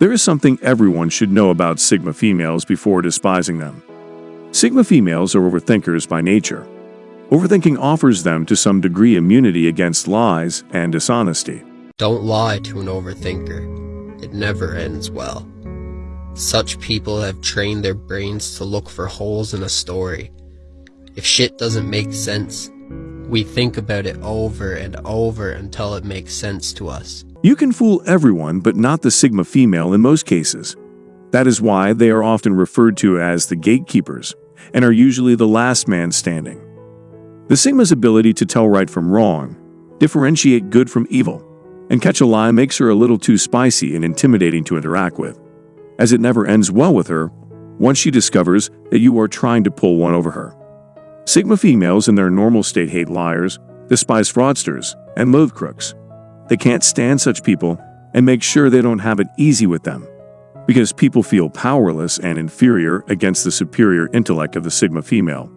There is something everyone should know about Sigma females before despising them. Sigma females are overthinkers by nature. Overthinking offers them to some degree immunity against lies and dishonesty. Don't lie to an overthinker. It never ends well. Such people have trained their brains to look for holes in a story. If shit doesn't make sense, we think about it over and over until it makes sense to us. You can fool everyone but not the Sigma female in most cases. That is why they are often referred to as the gatekeepers and are usually the last man standing. The Sigma's ability to tell right from wrong, differentiate good from evil, and catch a lie makes her a little too spicy and intimidating to interact with, as it never ends well with her once she discovers that you are trying to pull one over her. Sigma females in their normal state hate liars, despise fraudsters, and loathe crooks. They can't stand such people and make sure they don't have it easy with them, because people feel powerless and inferior against the superior intellect of the Sigma female.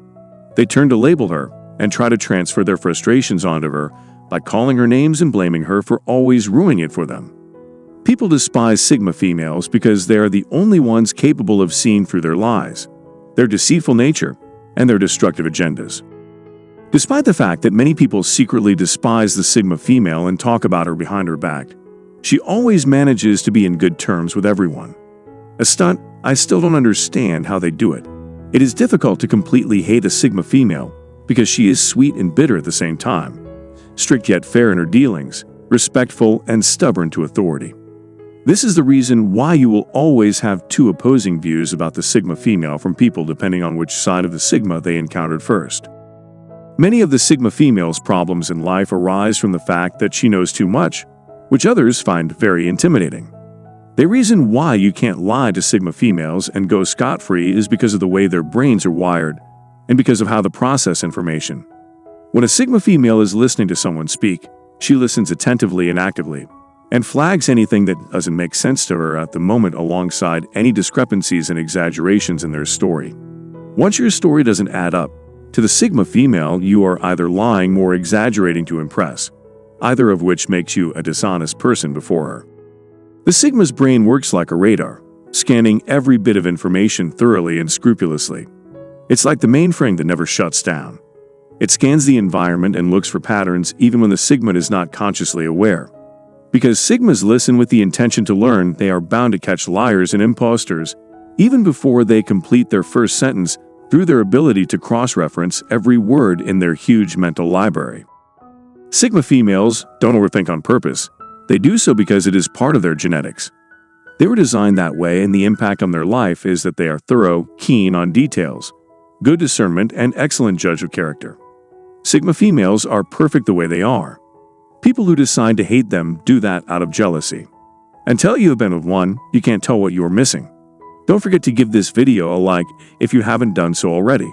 They turn to label her and try to transfer their frustrations onto her by calling her names and blaming her for always ruining it for them. People despise Sigma females because they are the only ones capable of seeing through their lies, their deceitful nature, and their destructive agendas. Despite the fact that many people secretly despise the Sigma female and talk about her behind her back, she always manages to be in good terms with everyone. A stunt, I still don't understand how they do it. It is difficult to completely hate a Sigma female because she is sweet and bitter at the same time, strict yet fair in her dealings, respectful and stubborn to authority. This is the reason why you will always have two opposing views about the Sigma female from people depending on which side of the Sigma they encountered first. Many of the Sigma female's problems in life arise from the fact that she knows too much, which others find very intimidating. The reason why you can't lie to Sigma females and go scot-free is because of the way their brains are wired and because of how they process information. When a Sigma female is listening to someone speak, she listens attentively and actively, and flags anything that doesn't make sense to her at the moment alongside any discrepancies and exaggerations in their story. Once your story doesn't add up, to the Sigma female, you are either lying or exaggerating to impress, either of which makes you a dishonest person before her. The Sigma's brain works like a radar, scanning every bit of information thoroughly and scrupulously. It's like the mainframe that never shuts down. It scans the environment and looks for patterns even when the Sigma is not consciously aware. Because Sigmas listen with the intention to learn, they are bound to catch liars and imposters even before they complete their first sentence through their ability to cross-reference every word in their huge mental library. Sigma females don't overthink on purpose. They do so because it is part of their genetics. They were designed that way and the impact on their life is that they are thorough, keen on details, good discernment, and excellent judge of character. Sigma females are perfect the way they are. People who decide to hate them do that out of jealousy. Until you have been with one, you can't tell what you are missing. Don't forget to give this video a like if you haven't done so already.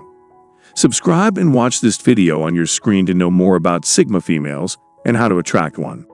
Subscribe and watch this video on your screen to know more about Sigma females and how to attract one.